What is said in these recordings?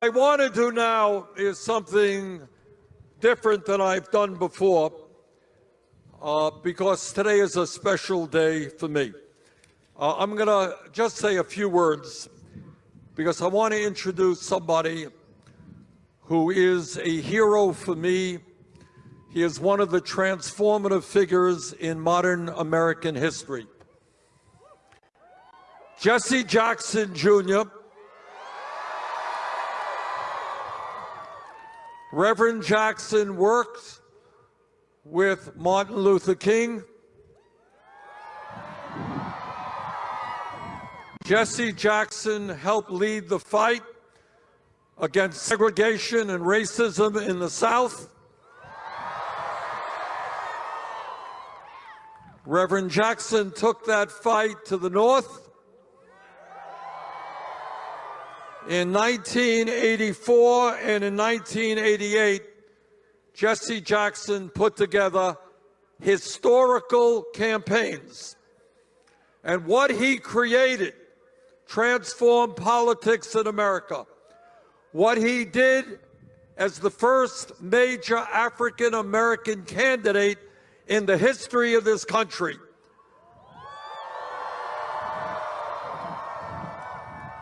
I want to do now is something different than I've done before uh, because today is a special day for me. Uh, I'm going to just say a few words because I want to introduce somebody who is a hero for me. He is one of the transformative figures in modern American history. Jesse Jackson Jr., Reverend Jackson worked with Martin Luther King. Jesse Jackson helped lead the fight against segregation and racism in the South. Reverend Jackson took that fight to the North In 1984 and in 1988, Jesse Jackson put together historical campaigns. And what he created transformed politics in America. What he did as the first major African American candidate in the history of this country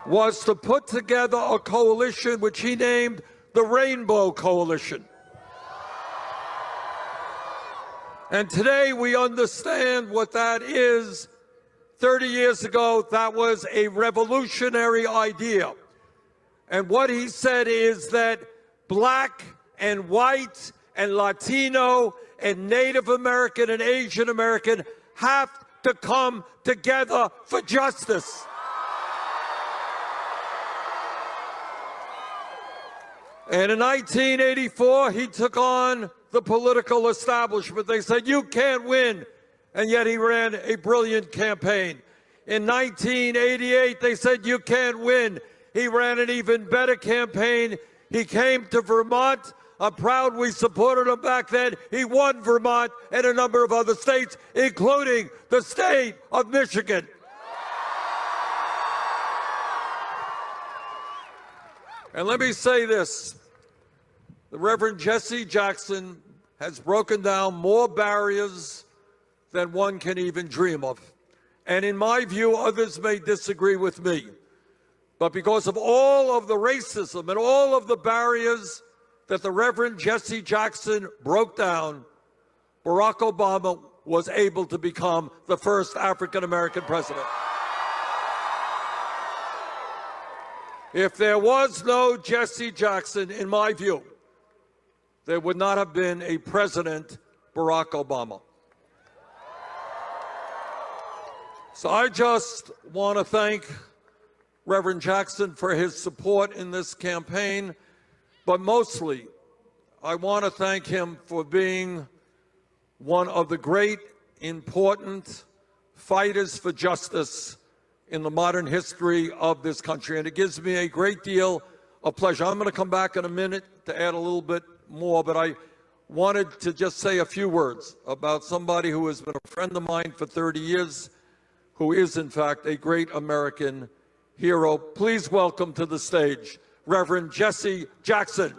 was to put together a coalition which he named the Rainbow Coalition. And today we understand what that is. 30 years ago, that was a revolutionary idea. And what he said is that black and white and Latino and Native American and Asian American have to come together for justice. And in 1984, he took on the political establishment. They said, you can't win. And yet he ran a brilliant campaign. In 1988, they said, you can't win. He ran an even better campaign. He came to Vermont. I'm proud we supported him back then. He won Vermont and a number of other states, including the state of Michigan. And let me say this. The Reverend Jesse Jackson has broken down more barriers than one can even dream of. And in my view, others may disagree with me. But because of all of the racism and all of the barriers that the Reverend Jesse Jackson broke down, Barack Obama was able to become the first African-American president. If there was no Jesse Jackson, in my view, there would not have been a President Barack Obama. So I just want to thank Reverend Jackson for his support in this campaign, but mostly I want to thank him for being one of the great, important fighters for justice in the modern history of this country. And it gives me a great deal of pleasure. I'm going to come back in a minute to add a little bit more, but I wanted to just say a few words about somebody who has been a friend of mine for 30 years, who is, in fact, a great American hero. Please welcome to the stage Reverend Jesse Jackson.